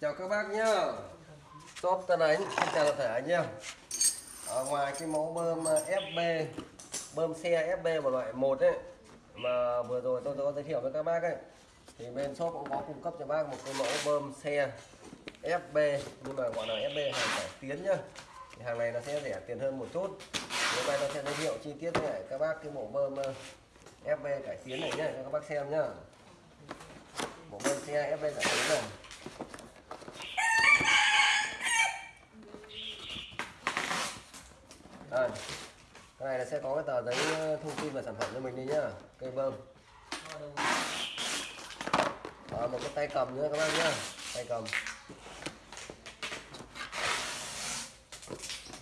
chào các bác nhá. Shop Tân Ánh, xin chào tất cả anh em. Ở ngoài cái mẫu bơm ờ, FB bơm xe FB một loại một ấy, mà vừa rồi tôi có giới thiệu với các bác ấy, thì bên shop cũng có cung cấp cho bác một cái mẫu bơm xe FB nhưng mà gọi là FB hàng cải tiến nhá. Thì hàng này nó sẽ rẻ tiền hơn một chút. Hôm nay tôi sẽ giới thiệu chi tiết với lại các bác cái bộ bơm ờ, FB cải tiến này nhá, cho các bác xem nhá. Bộ bơm xe FB cải tiến này Đây. Cái này là sẽ có cái tờ giấy ờ, thông tin vào sản phẩm cho mình đi nhá. Cây bơm. à, một cái tay cầm nữa các bác nhá. Tay cầm.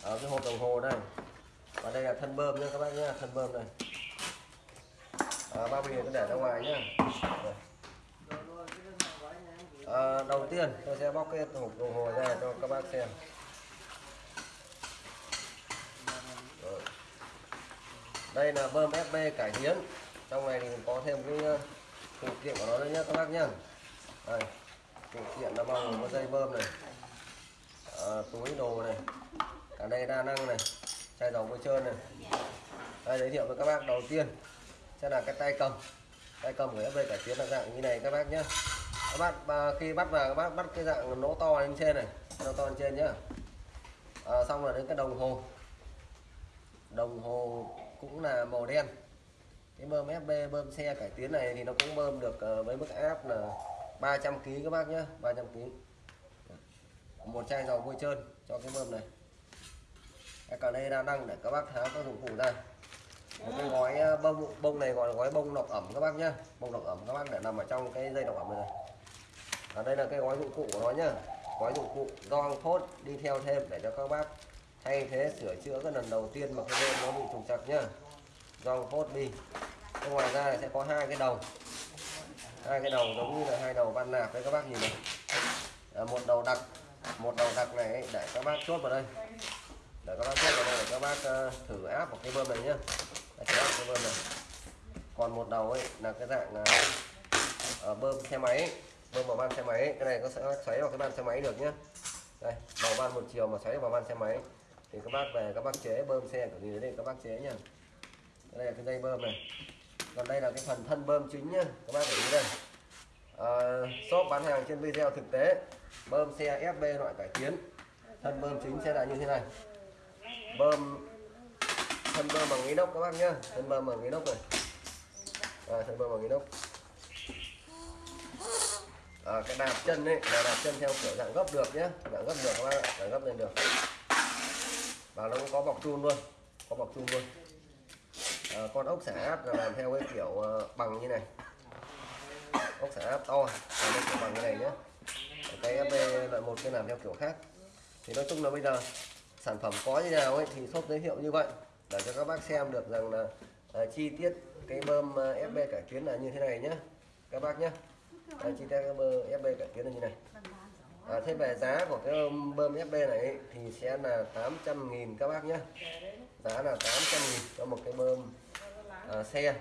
Ở cái hộp đồng hồ đây. Và đây là thân bơm nhá các bác nhá, thân bơm này. À, bao bì cứ để ra ngoài nhá. À, đầu tiên tôi sẽ bóc cái hộp đồng hồ ra cho các bác xem. Rồi đây là bơm FB cải tiến. Trong này thì có thêm cái ờ, phụ kiện của nó đấy nhé các bác nhá. Đây phụ kiện nó bao gồm có dây bơm này à, túi đồ này cả đây đa năng này chai dầu bôi trơn này. Đây giới thiệu với các bác đầu tiên sẽ là cái tay cầm. Tay cầm của FB cải tiến là dạng như này các bác nhé các bác à, khi bắt vào các bác bắt cái dạng nỗ to lên trên này nỗ to lên trên nhá. À, xong rồi đến cái đồng hồ. Đồng hồ cũng là màu đen. Cái bơm FB bơm xe cải tiến này thì nó cũng bơm được ờ, với mức áp là 300 kg các bác nhé 300 kg một chai dầu vôi trơn cho cái bơm này. Cái cả đây là đăng để các bác tháo các dụng cụ ra. Một cái gói ờ, bông bông này gọi là gói bông lọc ẩm các bác nhá. Bông lọc ẩm các bác để nằm ở trong cái dây lọc ẩm này, này. ở đây là cái gói dụng cụ của nó nhá. Gói dụng cụ gong phốt đi theo thêm để cho các bác thay thế sửa chữa cái lần đầu tiên mà cái bơm nó bị trục trặc nhá gong phốt đi. Thế ngoài ra sẽ có hai cái đầu. Hai cái đầu giống như là hai đầu van nạp đấy các bác nhìn này. À, một đầu đặc một đầu đặc này ấy, để các bác chốt vào đây. Để các bác chốt vào đây để các bác uh, thử áp vào cái bơm này nhá. Để thử áp cái bơm này. Còn một đầu ấy là cái dạng uh, bơm xe máy ấy. bơm vào van xe máy ấy. cái này có sẽ xoáy vào cái van xe máy được nhá. Đây đầu van một chiều mà xoáy vào van xe máy thì các bác về các bác chế bơm xe của gì đấy các bác chế nhá đây là cái dây bơm này. Còn đây là cái phần thân bơm chính nhá các bác để ý đây. À, shop bán hàng trên video thực tế bơm xe FB loại cải tiến. Thân bơm chính sẽ là như thế này. Bơm thân bơm bằng inox các bác nhá. Thân bơm bằng inox này. À, thân bơm bằng inox. À, cái đạp chân đấy là đạp chân theo kiểu dạng gấp được nhé dạng gấp được các bác ạ dạng gấp lên được. Và nó cũng có bọc chun luôn có bọc chun luôn à, con ốc xả áp là làm theo cái kiểu ờ, bằng như này. Ốc xả áp to làm kiểu bằng như này nhé cái FB loại một cái làm theo kiểu khác. Thì nói chung là bây giờ sản phẩm có như nào ấy thì shop giới thiệu như vậy để cho các bác xem được rằng là à, chi tiết cái bơm FB cải tiến là như thế này nhé các bác nhé à, chi tiết cái bơm FB cải tiến là như này. À, thế về giá của cái bơm FB này ấy, thì sẽ là 800.000 các bác nhé giá là 800.000 cho một cái bơm. Ờ, xe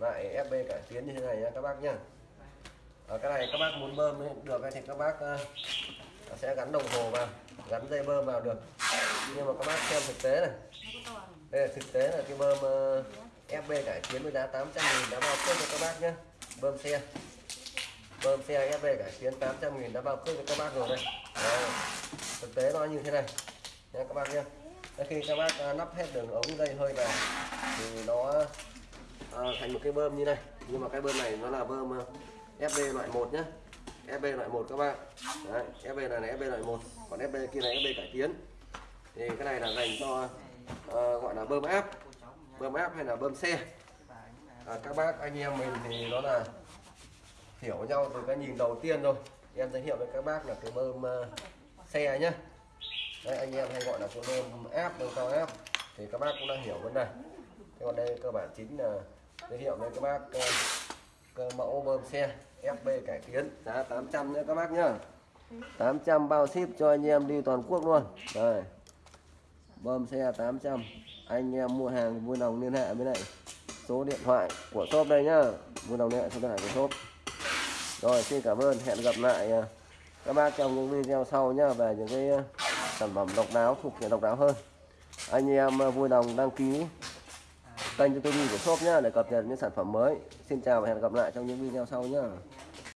lại FB cải tiến như thế này nha các bác nhá. ở cái này các bác muốn bơm ấy, được thì các bác uh, sẽ gắn đồng hồ vào gắn dây bơm vào được. Nhưng mà các bác xem thực tế này. Đây là thực tế là cái bơm uh, FB cải tiến với giá 800 nghìn đã bao cước cho các bác nhé bơm xe. Bơm xe FB cải tiến 800 nghìn đã bao cước cho các bác rồi đây. Đó. thực tế nó như thế này. Nha các bác nhé khi các bác lắp nắp hết đường ống dây hơi vào thì nó à, thành một cái bơm như này. Nhưng mà cái bơm này nó là bơm à, FB loại 1 nhé FB loại 1 các bạn Đấy, FB này là FB loại 1 còn FB kia là FB cải tiến. Thì cái này là dành cho uh, gọi là bơm áp. Bơm áp hay là bơm xe. À, các bác anh em mình thì nó là hiểu nhau từ cái nhìn đầu tiên rồi. Em giới thiệu với các bác là cái bơm uh, xe nhé Đấy, anh em hay gọi là con em áp nâng cao áp thì các bác cũng đã hiểu vấn đề. Thế còn đây cơ bản chính là giới thiệu với các bác cơ, cơ mẫu bơm xe FB cải tiến giá 800 nhé các bác nhá. 800 bao ship cho anh em đi toàn quốc luôn. Đây bơm xe 800 anh em mua hàng vui lòng liên hệ với này số điện thoại của shop đây nhá. Vui lòng liên hệ số điện thoại của shop. Rồi xin cảm ơn hẹn gặp lại ờ, các bác trong những video sau nhá. Về những cái sản phẩm độc đáo thuộc diện độc đáo hơn. Anh em à, vui lòng đăng ký kênh cho youtube của shop nhá, để cập nhật những sản phẩm mới. Xin chào và hẹn gặp lại trong những video sau nhá.